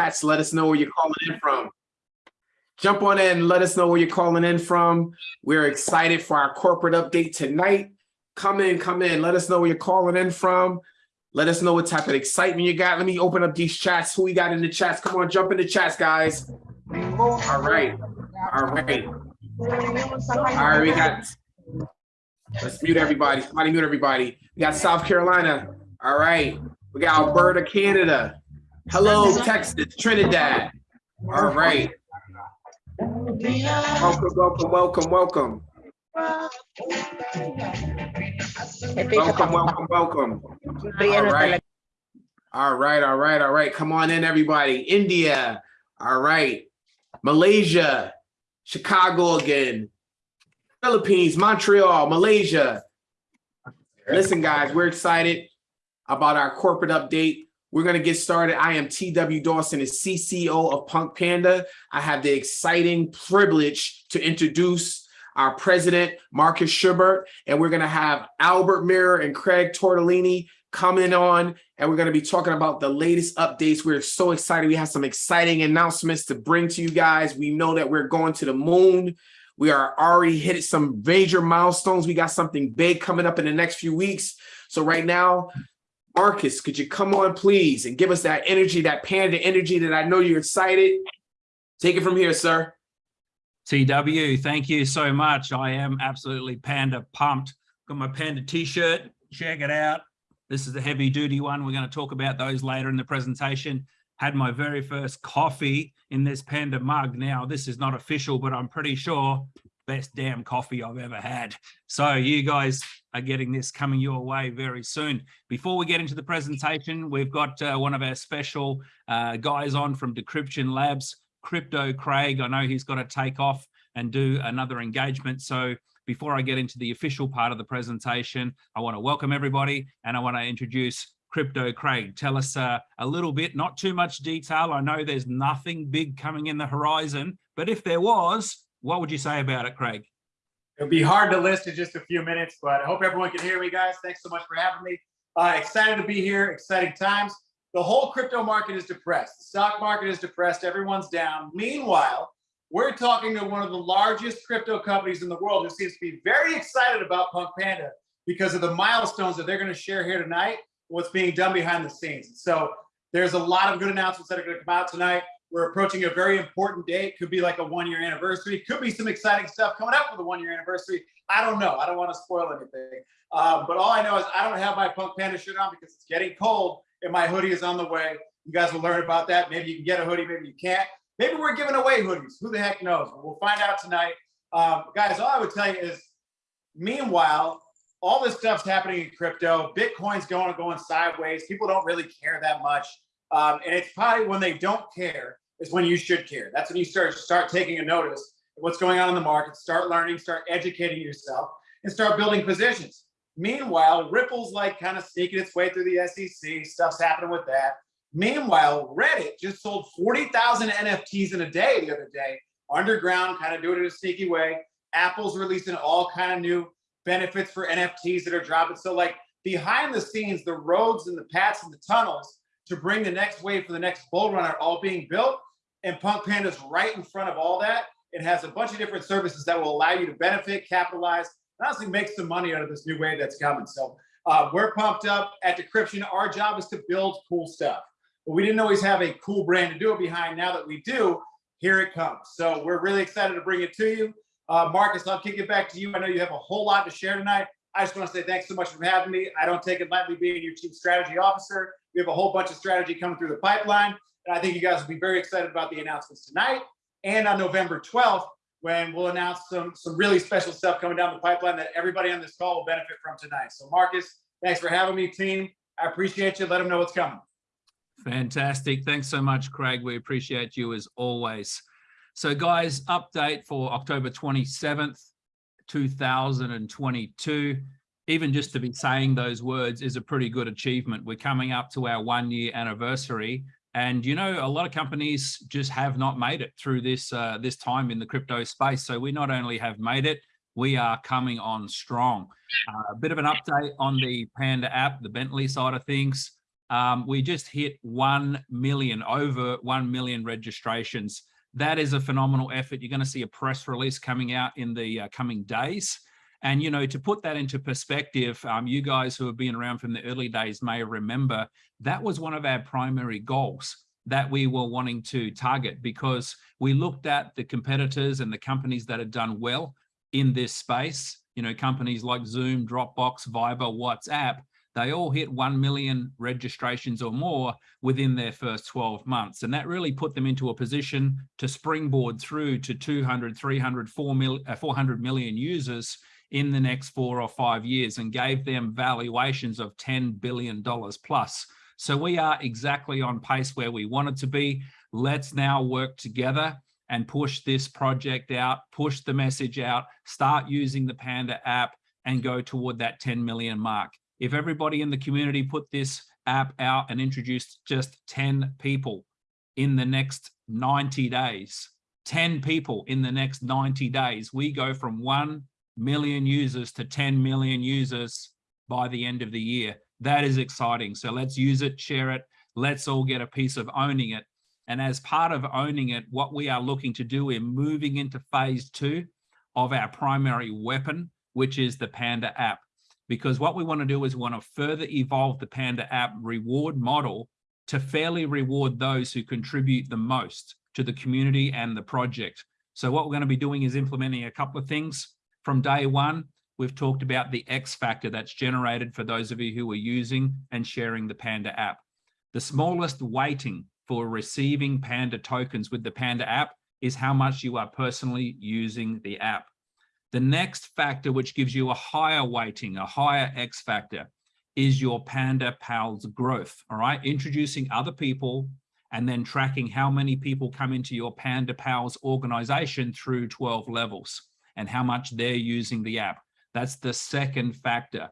chats. Let us know where you're calling in from. Jump on in, let us know where you're calling in from. We're excited for our corporate update tonight. Come in, come in. Let us know where you're calling in from. Let us know what type of excitement you got. Let me open up these chats. Who we got in the chats? Come on, jump in the chats, guys. All right. All right. All right, we got. Let's mute everybody. Somebody mute everybody. We got South Carolina. All right. We got Alberta, Canada. Hello, Texas, Trinidad. All right. Welcome, welcome, welcome, welcome. Welcome, welcome, welcome. All right. All right, all right, all right. Come on in, everybody. India. All right. Malaysia, Chicago again. Philippines, Montreal, Malaysia. Listen, guys, we're excited about our corporate update. We're going to get started. I am TW Dawson, the CCO of Punk Panda. I have the exciting privilege to introduce our president, Marcus Schubert, and we're going to have Albert Mirror and Craig Tortellini coming on, and we're going to be talking about the latest updates. We're so excited. We have some exciting announcements to bring to you guys. We know that we're going to the moon. We are already hit some major milestones. We got something big coming up in the next few weeks. So right now, Marcus, could you come on, please, and give us that energy, that panda energy that I know you're excited. Take it from here, sir. TW, thank you so much. I am absolutely panda pumped. Got my panda t-shirt. Check it out. This is the heavy duty one. We're going to talk about those later in the presentation. Had my very first coffee in this panda mug. Now, this is not official, but I'm pretty sure best damn coffee I've ever had. So you guys are getting this coming your way very soon. Before we get into the presentation, we've got uh, one of our special uh, guys on from Decryption Labs, Crypto Craig. I know he's got to take off and do another engagement. So before I get into the official part of the presentation, I want to welcome everybody and I want to introduce Crypto Craig. Tell us uh, a little bit, not too much detail. I know there's nothing big coming in the horizon, but if there was, what would you say about it, Craig? It'll be hard to list in just a few minutes, but I hope everyone can hear me, guys. Thanks so much for having me. Uh, excited to be here. Exciting times. The whole crypto market is depressed. The stock market is depressed. Everyone's down. Meanwhile, we're talking to one of the largest crypto companies in the world who seems to be very excited about Punk Panda because of the milestones that they're going to share here tonight, what's being done behind the scenes. So there's a lot of good announcements that are going to come out tonight. We're approaching a very important date. Could be like a one year anniversary. Could be some exciting stuff coming up for the one year anniversary. I don't know. I don't want to spoil anything. Um, but all I know is I don't have my Punk Panda shirt on because it's getting cold and my hoodie is on the way. You guys will learn about that. Maybe you can get a hoodie, maybe you can't. Maybe we're giving away hoodies. Who the heck knows? We'll find out tonight. Um, guys, all I would tell you is, meanwhile, all this stuff's happening in crypto. Bitcoin's going going sideways. People don't really care that much. Um, and it's probably when they don't care is when you should care. That's when you start start taking a notice of what's going on in the market, start learning, start educating yourself, and start building positions. Meanwhile, Ripple's like kind of sneaking its way through the SEC. Stuff's happening with that. Meanwhile, Reddit just sold 40,000 NFTs in a day the other day, underground, kind of doing it in a sneaky way. Apple's releasing all kind of new benefits for NFTs that are dropping. So like behind the scenes, the roads and the paths and the tunnels to bring the next wave for the next bull run are all being built and Punk Panda's right in front of all that. It has a bunch of different services that will allow you to benefit, capitalize, and honestly make some money out of this new wave that's coming. So uh, we're pumped up at Decryption. Our job is to build cool stuff. But we didn't always have a cool brand to do it behind. Now that we do, here it comes. So we're really excited to bring it to you. Uh, Marcus, I'll kick it back to you. I know you have a whole lot to share tonight. I just want to say thanks so much for having me. I don't take it lightly being your chief strategy officer. We have a whole bunch of strategy coming through the pipeline. And I think you guys will be very excited about the announcements tonight and on November 12th, when we'll announce some, some really special stuff coming down the pipeline that everybody on this call will benefit from tonight. So Marcus, thanks for having me, team. I appreciate you. Let them know what's coming. Fantastic. Thanks so much, Craig. We appreciate you as always. So guys, update for October 27th, 2022. Even just to be saying those words is a pretty good achievement. We're coming up to our one year anniversary and you know, a lot of companies just have not made it through this uh, this time in the crypto space. So we not only have made it, we are coming on strong. Uh, a bit of an update on the Panda app, the Bentley side of things. um, we just hit 1 million, over 1 million registrations. That is a phenomenal effort. You're going to see a press release coming out in the uh, coming days. And, you know, to put that into perspective, um, you guys who have been around from the early days may remember that was one of our primary goals that we were wanting to target because we looked at the competitors and the companies that had done well in this space, you know, companies like Zoom, Dropbox, Viber, WhatsApp, they all hit 1 million registrations or more within their first 12 months. And that really put them into a position to springboard through to 200, 300, 4 mil, uh, 400 million users in the next four or five years and gave them valuations of $10 billion plus. So we are exactly on pace where we wanted to be. Let's now work together and push this project out, push the message out, start using the Panda app and go toward that 10 million mark. If everybody in the community put this app out and introduced just 10 people in the next 90 days, 10 people in the next 90 days, we go from 1 million users to 10 million users by the end of the year. That is exciting. So let's use it, share it. Let's all get a piece of owning it. And as part of owning it, what we are looking to do, we're moving into phase two of our primary weapon, which is the Panda app. Because what we want to do is we want to further evolve the Panda app reward model to fairly reward those who contribute the most to the community and the project. So what we're going to be doing is implementing a couple of things. From day one, we've talked about the X factor that's generated for those of you who are using and sharing the Panda app. The smallest weighting for receiving Panda tokens with the Panda app is how much you are personally using the app. The next factor, which gives you a higher weighting, a higher X factor, is your Panda Pals growth, all right? Introducing other people and then tracking how many people come into your Panda Pals organization through 12 levels and how much they're using the app. That's the second factor.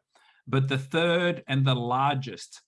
But the third and the largest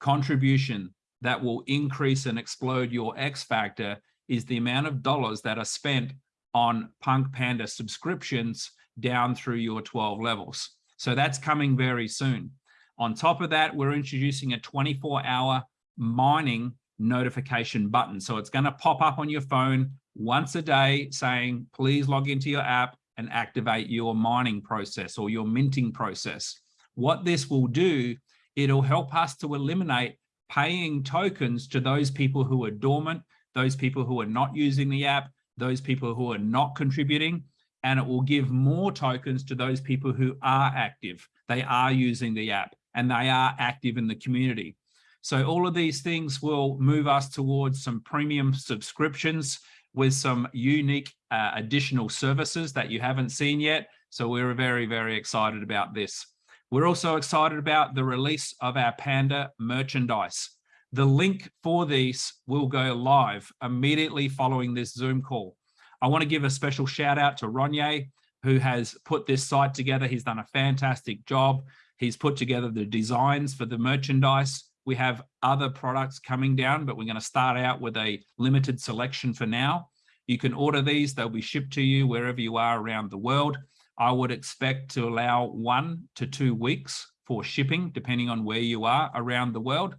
contribution that will increase and explode your X factor is the amount of dollars that are spent on Punk Panda subscriptions down through your 12 levels. So that's coming very soon. On top of that, we're introducing a 24 hour mining notification button. So it's going to pop up on your phone once a day saying, please log into your app and activate your mining process or your minting process. What this will do, it'll help us to eliminate paying tokens to those people who are dormant, those people who are not using the app, those people who are not contributing, and it will give more tokens to those people who are active. They are using the app and they are active in the community. So all of these things will move us towards some premium subscriptions with some unique uh, additional services that you haven't seen yet. So we're very, very excited about this. We're also excited about the release of our Panda merchandise. The link for these will go live immediately following this Zoom call. I want to give a special shout out to Ronye, who has put this site together. He's done a fantastic job. He's put together the designs for the merchandise. We have other products coming down, but we're going to start out with a limited selection for now. You can order these. They'll be shipped to you wherever you are around the world. I would expect to allow one to two weeks for shipping, depending on where you are around the world.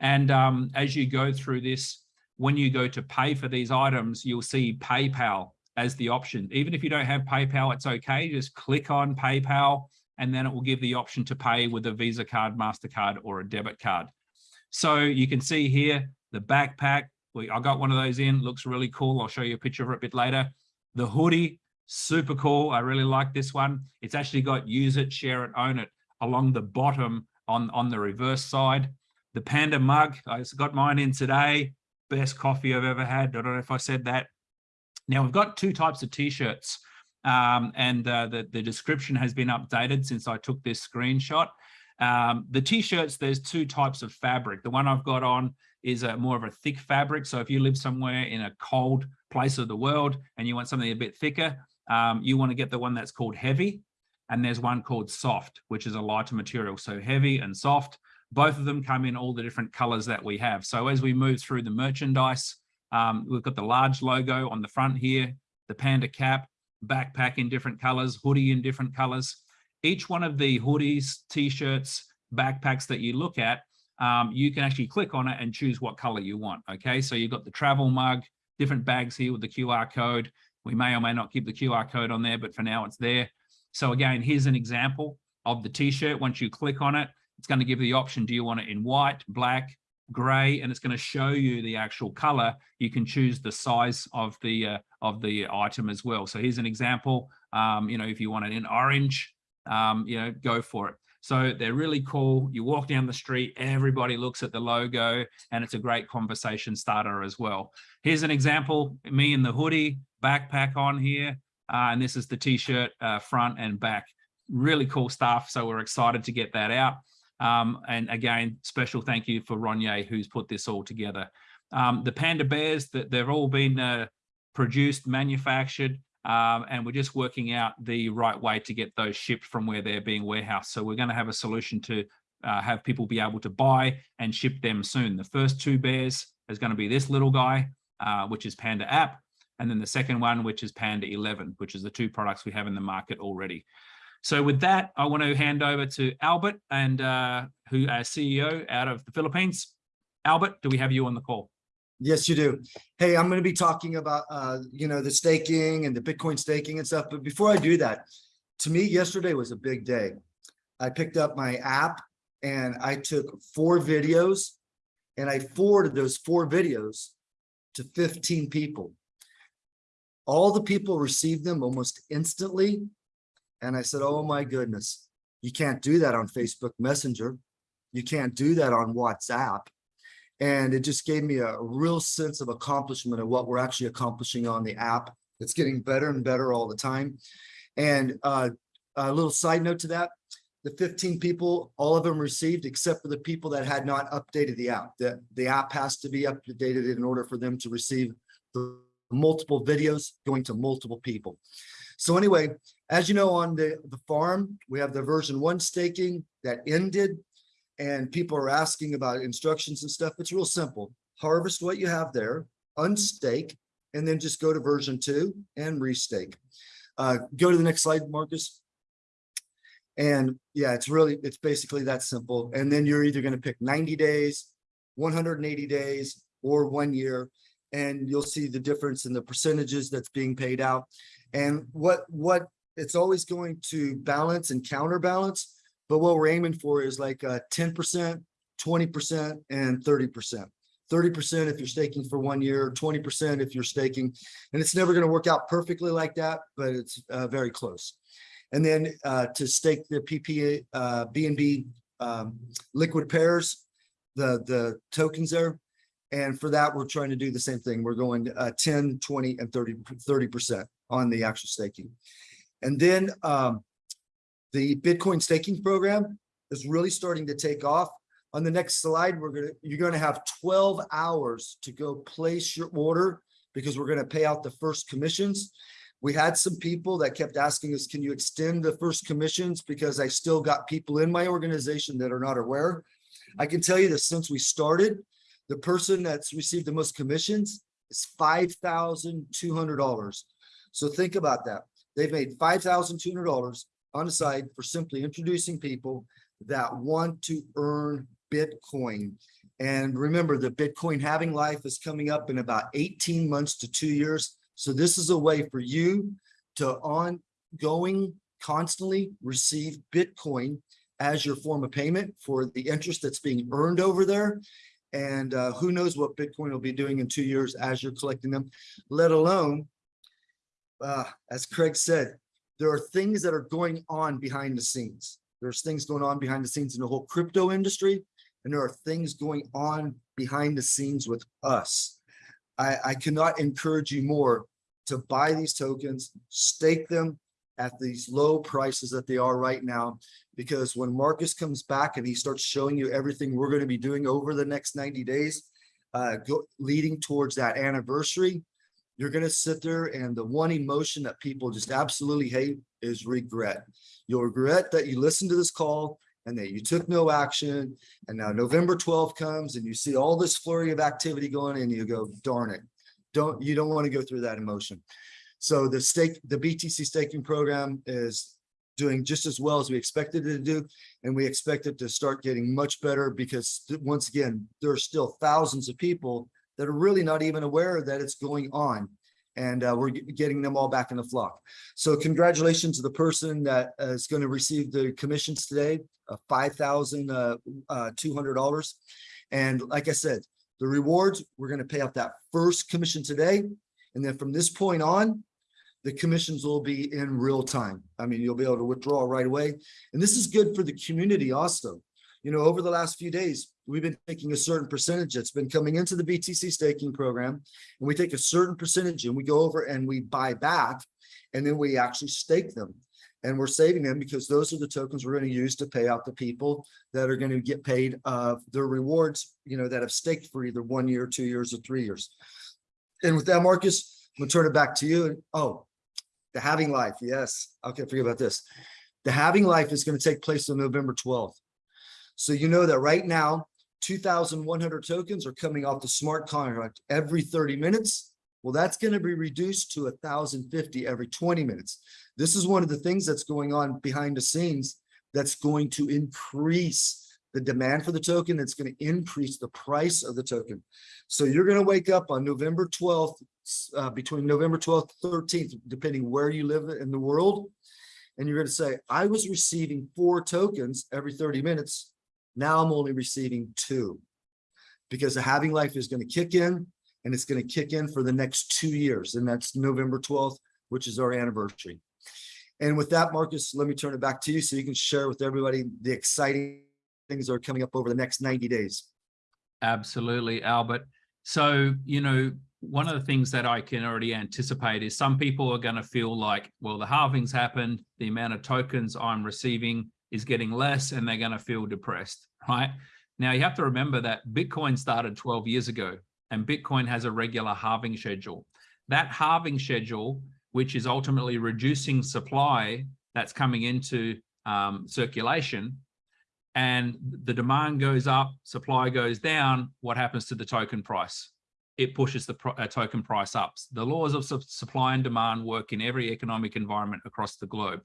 And um, as you go through this, when you go to pay for these items, you'll see PayPal as the option. Even if you don't have PayPal, it's okay. Just click on PayPal and then it will give the option to pay with a Visa card, MasterCard, or a debit card. So you can see here, the backpack, we, I got one of those in, looks really cool. I'll show you a picture of it a bit later. The hoodie, super cool. I really like this one. It's actually got use it, share it, own it along the bottom on, on the reverse side. The Panda mug, I got mine in today. Best coffee I've ever had. I don't know if I said that. Now we've got two types of t-shirts um, and uh, the, the description has been updated since I took this screenshot. Um, the t-shirts, there's two types of fabric. The one I've got on is a more of a thick fabric. So if you live somewhere in a cold place of the world and you want something a bit thicker, um, you want to get the one that's called heavy. And there's one called soft, which is a lighter material. So heavy and soft, both of them come in all the different colors that we have. So as we move through the merchandise, um, we've got the large logo on the front here, the panda cap, backpack in different colors, hoodie in different colors. Each one of the hoodies, t-shirts, backpacks that you look at um, you can actually click on it and choose what color you want. Okay, so you've got the travel mug, different bags here with the QR code. We may or may not keep the QR code on there, but for now it's there. So again, here's an example of the t-shirt. Once you click on it, it's going to give you the option. Do you want it in white, black, gray? And it's going to show you the actual color. You can choose the size of the uh, of the item as well. So here's an example. Um, you know, if you want it in orange, um, you know, go for it. So they're really cool. You walk down the street, everybody looks at the logo and it's a great conversation starter as well. Here's an example, me in the hoodie, backpack on here. Uh, and this is the t-shirt uh, front and back. Really cool stuff. So we're excited to get that out. Um, and again, special thank you for Ronye, who's put this all together. Um, the Panda Bears, that they've all been uh, produced, manufactured, um, and we're just working out the right way to get those shipped from where they're being warehoused. So we're going to have a solution to uh, have people be able to buy and ship them soon. The first two bears is going to be this little guy, uh, which is Panda app. And then the second one, which is Panda 11, which is the two products we have in the market already. So with that, I want to hand over to Albert and uh, who our CEO out of the Philippines. Albert, do we have you on the call? Yes, you do. Hey, I'm going to be talking about, uh, you know, the staking and the Bitcoin staking and stuff. But before I do that, to me, yesterday was a big day. I picked up my app and I took four videos and I forwarded those four videos to 15 people. All the people received them almost instantly. And I said, oh my goodness, you can't do that on Facebook Messenger. You can't do that on WhatsApp. And it just gave me a real sense of accomplishment of what we're actually accomplishing on the app. It's getting better and better all the time. And uh, a little side note to that, the 15 people, all of them received except for the people that had not updated the app. The, the app has to be updated in order for them to receive the multiple videos going to multiple people. So anyway, as you know, on the, the farm, we have the version one staking that ended and people are asking about instructions and stuff. It's real simple. Harvest what you have there, unstake, and then just go to version two and restake. Uh, go to the next slide, Marcus. And yeah, it's really, it's basically that simple. And then you're either going to pick 90 days, 180 days, or one year. And you'll see the difference in the percentages that's being paid out. And what, what it's always going to balance and counterbalance but what we're aiming for is like uh, 10%, 20%, and 30%. 30% if you're staking for one year, 20% if you're staking. And it's never going to work out perfectly like that, but it's uh, very close. And then uh, to stake the PPA, uh, BNB um, liquid pairs, the, the tokens there. And for that, we're trying to do the same thing. We're going uh, 10, 20, and 30, 30% on the actual staking. And then um, the Bitcoin staking program is really starting to take off. On the next slide, we're gonna you're gonna have 12 hours to go place your order because we're gonna pay out the first commissions. We had some people that kept asking us, can you extend the first commissions? Because I still got people in my organization that are not aware. I can tell you that since we started, the person that's received the most commissions is $5,200. So think about that. They've made $5,200 on the side for simply introducing people that want to earn Bitcoin. And remember, the Bitcoin halving life is coming up in about 18 months to two years. So this is a way for you to ongoing, constantly receive Bitcoin as your form of payment for the interest that's being earned over there. And uh, who knows what Bitcoin will be doing in two years as you're collecting them, let alone, uh, as Craig said, there are things that are going on behind the scenes. There's things going on behind the scenes in the whole crypto industry, and there are things going on behind the scenes with us. I, I cannot encourage you more to buy these tokens, stake them at these low prices that they are right now, because when Marcus comes back and he starts showing you everything we're going to be doing over the next 90 days, uh, go, leading towards that anniversary, you're going to sit there and the one emotion that people just absolutely hate is regret. You'll regret that you listened to this call and that you took no action. And now November 12th comes and you see all this flurry of activity going and you go, darn it. Don't, you don't want to go through that emotion. So the stake, the BTC staking program is doing just as well as we expected it to do. And we expect it to start getting much better because once again, there are still thousands of people that are really not even aware that it's going on. And uh, we're getting them all back in the flock. So congratulations to the person that uh, is going to receive the commissions today, five thousand uh, uh. And like I said, the rewards, we're going to pay out that first commission today. And then from this point on, the commissions will be in real time. I mean, you'll be able to withdraw right away. And this is good for the community also. You know, over the last few days, we've been taking a certain percentage that's been coming into the BTC staking program. And we take a certain percentage and we go over and we buy back and then we actually stake them. And we're saving them because those are the tokens we're going to use to pay out the people that are going to get paid uh their rewards, you know, that have staked for either one year, two years, or three years. And with that, Marcus, I'm gonna turn it back to you. And oh, the halving life, yes. Okay, forget about this. The halving life is going to take place on November 12th. So you know that right now, 2,100 tokens are coming off the smart contract every 30 minutes. Well, that's going to be reduced to 1,050 every 20 minutes. This is one of the things that's going on behind the scenes that's going to increase the demand for the token. It's going to increase the price of the token. So you're going to wake up on November 12th, uh, between November 12th, 13th, depending where you live in the world. And you're going to say, I was receiving four tokens every 30 minutes. Now I'm only receiving two. Because the halving life is going to kick in and it's going to kick in for the next two years. And that's November 12th, which is our anniversary. And with that, Marcus, let me turn it back to you so you can share with everybody the exciting things that are coming up over the next 90 days. Absolutely, Albert. So, you know, one of the things that I can already anticipate is some people are going to feel like, well, the halving's happened, the amount of tokens I'm receiving is getting less, and they're going to feel depressed, right? Now, you have to remember that Bitcoin started 12 years ago, and Bitcoin has a regular halving schedule. That halving schedule, which is ultimately reducing supply that's coming into um, circulation, and the demand goes up, supply goes down, what happens to the token price? It pushes the pro- uh, token price up. The laws of su- supply and demand work in every economic environment across the globe.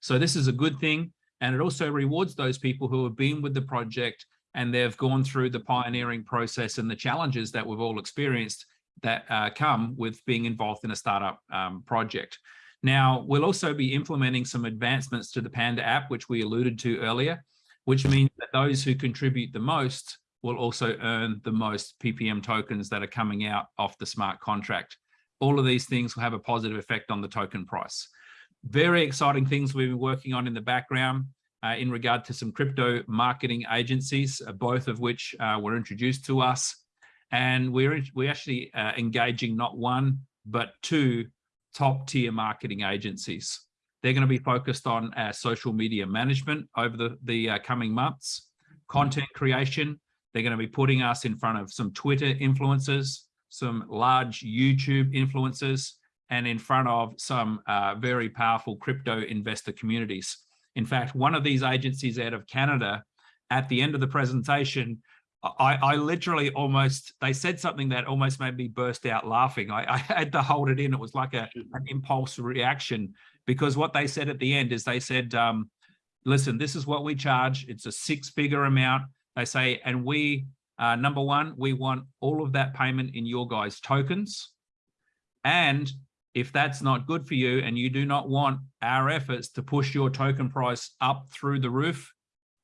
So this is a good thing. And it also rewards those people who have been with the project and they've gone through the pioneering process and the challenges that we've all experienced that uh, come with being involved in a startup um, project. Now, we'll also be implementing some advancements to the Panda app, which we alluded to earlier which means that those who contribute the most will also earn the most PPM tokens that are coming out off the smart contract. All of these things will have a positive effect on the token price. Very exciting things we've been working on in the background uh, in regard to some crypto marketing agencies, uh, both of which uh, were introduced to us. And we're, we're actually uh, engaging not one, but two top tier marketing agencies. They're going to be focused on uh, social media management over the, the uh, coming months, content creation. They're going to be putting us in front of some Twitter influencers, some large YouTube influencers, and in front of some uh, very powerful crypto investor communities. In fact, one of these agencies out of Canada, at the end of the presentation, I, I literally almost, they said something that almost made me burst out laughing. I, I had to hold it in. It was like a, an impulse reaction because what they said at the end is they said, um, listen, this is what we charge. It's a six figure amount. They say, and we, uh, number one, we want all of that payment in your guys' tokens. And if that's not good for you and you do not want our efforts to push your token price up through the roof,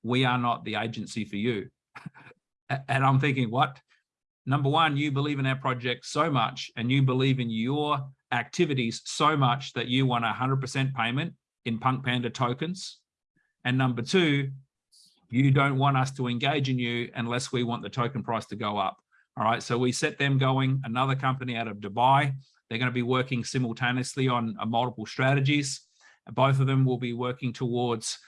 we are not the agency for you. and I'm thinking, what? Number one, you believe in our project so much and you believe in your activities so much that you want a 100% payment in Punk Panda tokens. And number two, you don't want us to engage in you unless we want the token price to go up. All right, so we set them going, another company out of Dubai. They're going to be working simultaneously on uh, multiple strategies. Both of them will be working towards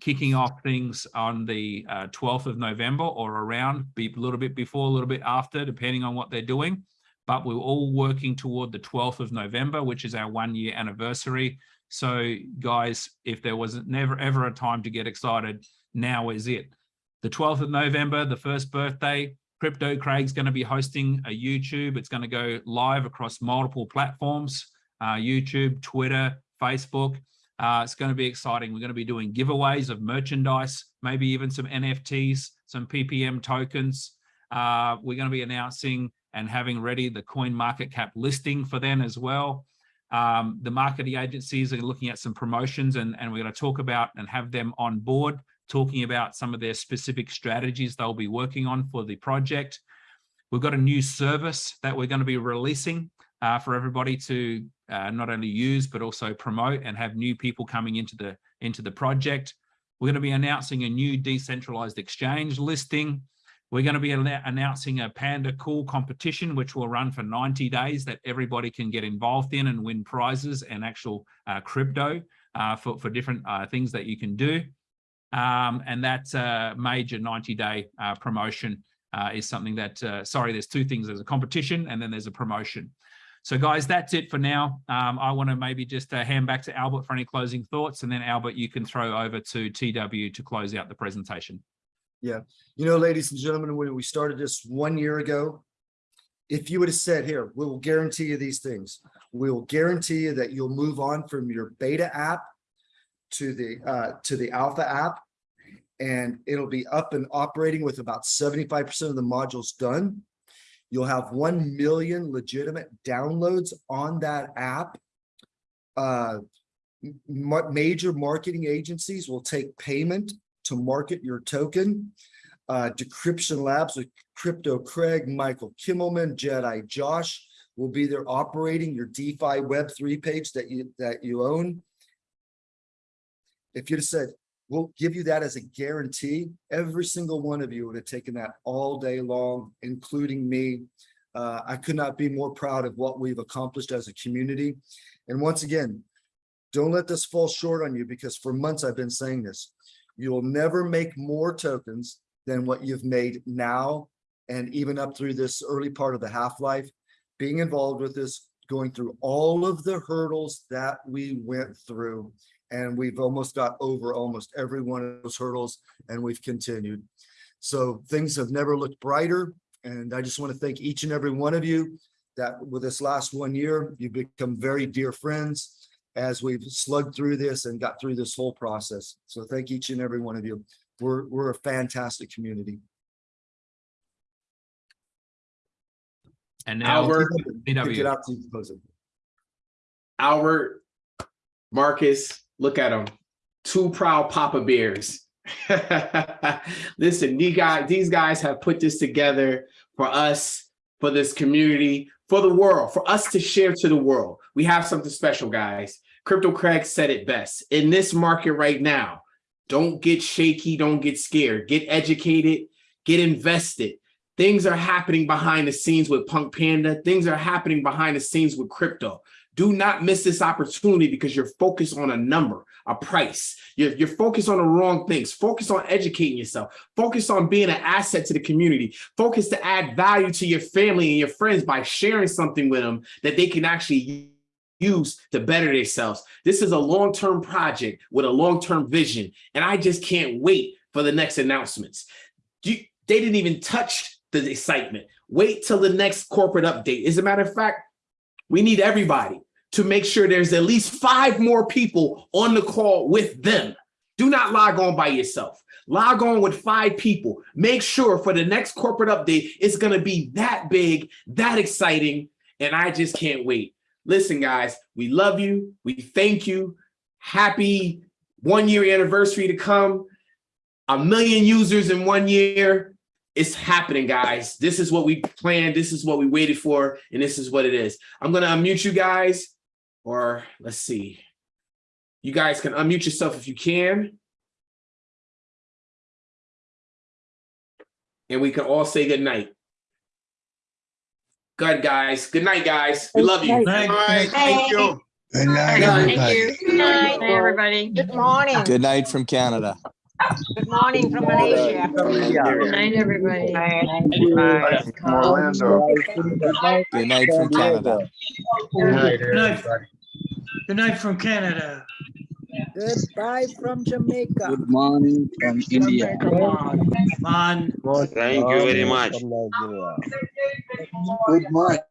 kicking off things on the uh, 12th of November or around, be a little bit before, a little bit after, depending on what they're doing. But we're all working toward the 12th of November, which is our one year anniversary. So guys, if there was never ever a time to get excited, now is it. The 12th of November, the first birthday, Crypto Craig's going to be hosting a YouTube. It's going to go live across multiple platforms, uh, YouTube, Twitter, Facebook. Uh, it's going to be exciting. We're going to be doing giveaways of merchandise, maybe even some NFTs, some PPM tokens. Uh, we're going to be announcing and having ready the coin market cap listing for them as well. Um, the marketing agencies are looking at some promotions and, and we're going to talk about and have them on board talking about some of their specific strategies they'll be working on for the project. We've got a new service that we're going to be releasing uh, for everybody to uh, not only use but also promote and have new people coming into the into the project. We're going to be announcing a new decentralized exchange listing. We're going to be announcing a Panda Cool competition, which will run for 90 days that everybody can get involved in and win prizes and actual uh, crypto uh, for, for different uh, things that you can do. Um, and that uh, major 90 day uh, promotion uh, is something that, sorry, there's two things. There's a competition and then there's a promotion. So guys, that's it for now. Um, I want to maybe just hand back to Albert for any closing thoughts. And then Albert, you can throw over to TW to close out the presentation. You know, ladies and gentlemen, when we started this one year ago, if you would have said, here, we will guarantee you these things. We will guarantee you that you'll move on from your beta app to the, uh, to the alpha app. And it'll be up and operating with about seventy-five percent of the modules done. You'll have one million legitimate downloads on that app. Uh, ma- major marketing agencies will take payment to market your token. Uh, Decryption Labs with Crypto Craig, Michael Kimmelman, Jedi Josh will be there operating your DeFi Web3 page that you, that you own. If you'd have said, we'll give you that as a guarantee, every single one of you would have taken that all day long, including me. Uh, I could not be more proud of what we've accomplished as a community. And once again, don't let this fall short on you because for months I've been saying this. You will never make more tokens than what you've made now and even up through this early part of the half-life. Being involved with this, going through all of the hurdles that we went through. And we've almost got over almost every one of those hurdles and we've continued. So things have never looked brighter. And I just want to thank each and every one of you that with this last one year, you've become very dear friends as we've slugged through this and got through this whole process. So thank each and every one of you. We're, we're a fantastic community. And now, Albert, Kick it TW. out to you, Jose. Albert, Marcus, look at them. Two proud Papa Bears. Listen, these guys, these guys have put this together for us, for this community, for the world, for us to share to the world. We have something special, guys. Crypto Craig said it best. In this market right now, don't get shaky, don't get scared. Get educated, get invested. Things are happening behind the scenes with Punk Panda. Things are happening behind the scenes with crypto. Do not miss this opportunity because you're focused on a number, a price. You're, you're focused on the wrong things. Focus on educating yourself. Focus on being an asset to the community. Focus to add value to your family and your friends by sharing something with them that they can actually use to better themselves. This is a long-term project with a long-term vision, and I just can't wait for the next announcements. You, they didn't even touch the excitement. Wait till the next corporate update. As a matter of fact, we need everybody to make sure there's at least five more people on the call with them. Do not log on by yourself. Log on with five people. Make sure for the next corporate update, it's going to be that big, that exciting, and I just can't wait. Listen, guys, we love you. We thank you. Happy one year anniversary to come. A million users in one year. It's happening, guys. This is what we planned. This is what we waited for. And this is what it is. I'm going to unmute you guys. Or let's see. You guys can unmute yourself if you can. And we can all say good night. Good, guys. Good night, guys. We love you. All right, thank you. Good night. Good everybody. you. Good night, everybody. Good morning. Good night from Canada. Good morning from Malaysia. Good night, everybody. From Orlando. Good night from Canada. Good night, Good night. everybody. Good night from Canada. Goodbye from Jamaica. Good morning from India. Man. Thank you very much. Good morning.